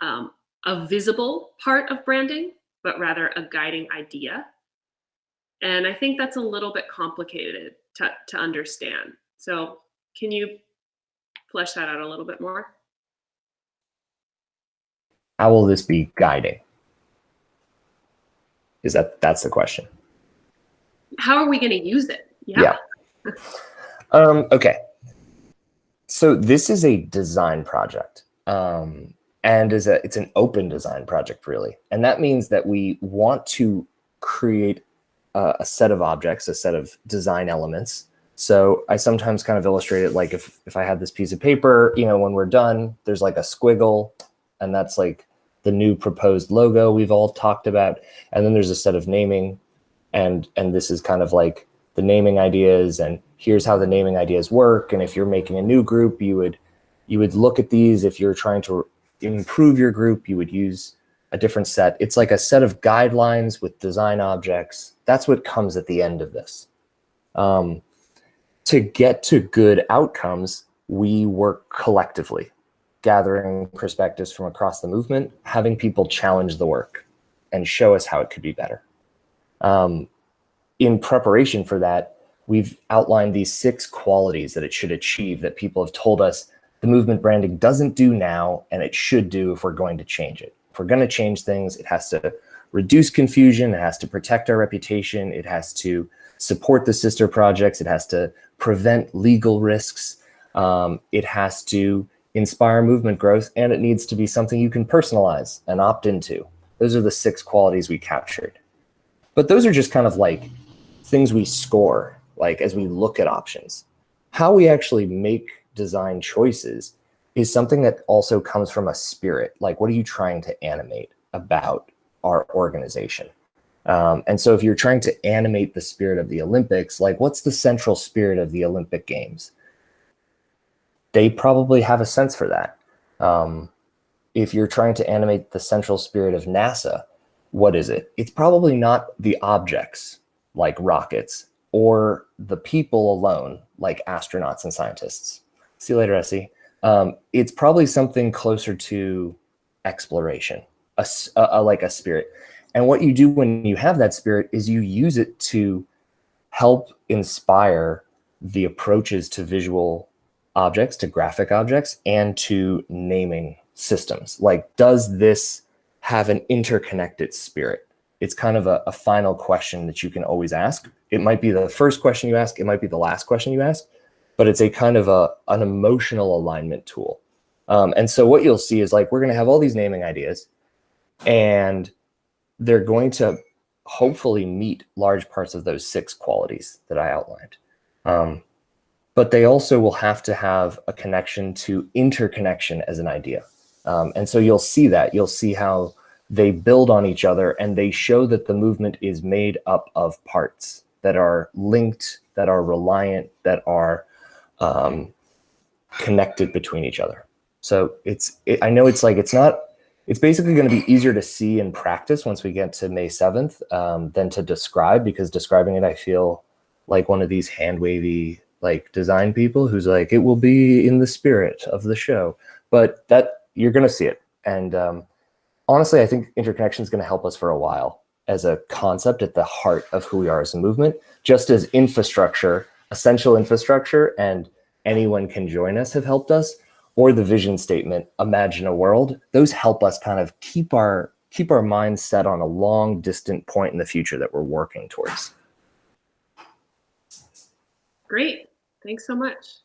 um, a visible part of branding, but rather a guiding idea. And I think that's a little bit complicated to, to understand. So can you flesh that out a little bit more? How will this be guiding? Is that that's the question? How are we going to use it? Yeah. yeah. um, okay. So this is a design project. Um, and is a it's an open design project really and that means that we want to create a, a set of objects a set of design elements. So i sometimes kind of illustrate it like if if i had this piece of paper you know when we're done there's like a squiggle and that's like the new proposed logo we've all talked about. And then there's a set of naming and and this is kind of like the naming ideas and here's how the naming ideas work. And if you're making a new group you would you would look at these. If you're trying to improve your group, you would use a different set. It's like a set of guidelines with design objects. That's what comes at the end of this. Um, to get to good outcomes, we work collectively, gathering perspectives from across the movement, having people challenge the work and show us how it could be better. Um, in preparation for that, we've outlined these six qualities that it should achieve that people have told us the movement branding doesn't do now, and it should do if we're going to change it. If we're going to change things, it has to reduce confusion, it has to protect our reputation, it has to support the sister projects, it has to prevent legal risks, um, it has to inspire movement growth, and it needs to be something you can personalize and opt into. Those are the six qualities we captured. But those are just kind of like things we score, like as we look at options. How we actually make design choices is something that also comes from a spirit. Like, what are you trying to animate about our organization? Um, and so if you're trying to animate the spirit of the Olympics, like what's the central spirit of the Olympic Games? They probably have a sense for that. Um, if you're trying to animate the central spirit of NASA, what is it? It's probably not the objects like rockets or the people alone like astronauts and scientists. See you later, Essie. Um, it's probably something closer to exploration, a, a, like a spirit. And what you do when you have that spirit is you use it to help inspire the approaches to visual objects, to graphic objects, and to naming systems. Like, does this have an interconnected spirit? It's kind of a, a final question that you can always ask. It might be the first question you ask. It might be the last question you ask but it's a kind of a an emotional alignment tool. Um, and so what you'll see is like we're going to have all these naming ideas, and they're going to hopefully meet large parts of those six qualities that I outlined. Um, but they also will have to have a connection to interconnection as an idea. Um, and so you'll see that. You'll see how they build on each other and they show that the movement is made up of parts that are linked, that are reliant, that are um, connected between each other. So it's, it, I know it's like, it's not, it's basically going to be easier to see and practice once we get to May 7th um, than to describe because describing it, I feel like one of these hand wavy like design people who's like, it will be in the spirit of the show, but that you're going to see it. And um, honestly, I think interconnection is going to help us for a while as a concept at the heart of who we are as a movement, just as infrastructure essential infrastructure and anyone can join us have helped us, or the vision statement, imagine a world, those help us kind of keep our keep our minds set on a long distant point in the future that we're working towards. Great, thanks so much.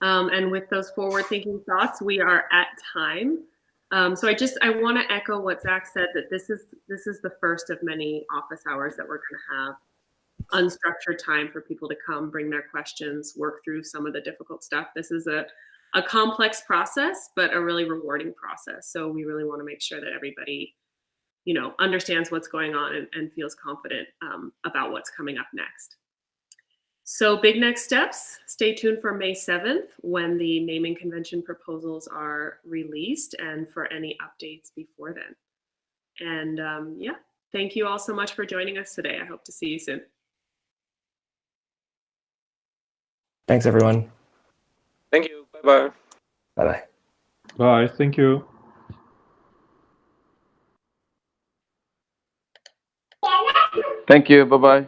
Um, and with those forward thinking thoughts, we are at time. Um, so I just I want to echo what Zach said that this is this is the first of many office hours that we're going to have unstructured time for people to come bring their questions work through some of the difficult stuff this is a a complex process, but a really rewarding process. So we really want to make sure that everybody, you know, understands what's going on and, and feels confident um, about what's coming up next. So big next steps, stay tuned for May 7th when the naming convention proposals are released and for any updates before then. And um, yeah, thank you all so much for joining us today. I hope to see you soon. Thanks, everyone. Thank you. Bye bye. Bye-bye. Bye. Thank you. Thank you. Bye bye.